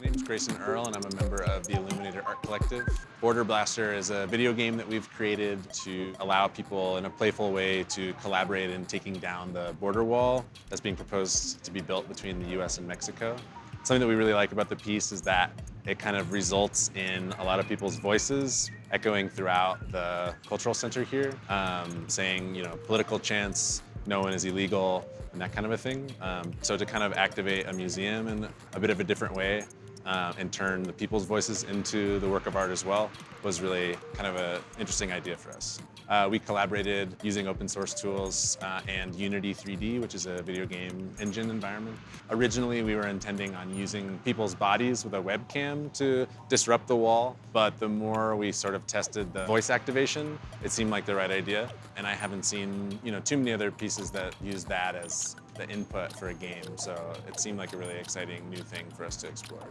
My name is Grayson Earl, and I'm a member of the Illuminator Art Collective. Border Blaster is a video game that we've created to allow people in a playful way to collaborate in taking down the border wall that's being proposed to be built between the US and Mexico. Something that we really like about the piece is that it kind of results in a lot of people's voices echoing throughout the cultural center here, um, saying, you know, political chants, no one is illegal, and that kind of a thing. Um, so to kind of activate a museum in a bit of a different way uh, and turn the people's voices into the work of art as well was really kind of an interesting idea for us. Uh, we collaborated using open source tools uh, and Unity 3D, which is a video game engine environment. Originally, we were intending on using people's bodies with a webcam to disrupt the wall, but the more we sort of tested the voice activation, it seemed like the right idea. And I haven't seen you know, too many other pieces that use that as the input for a game, so it seemed like a really exciting new thing for us to explore.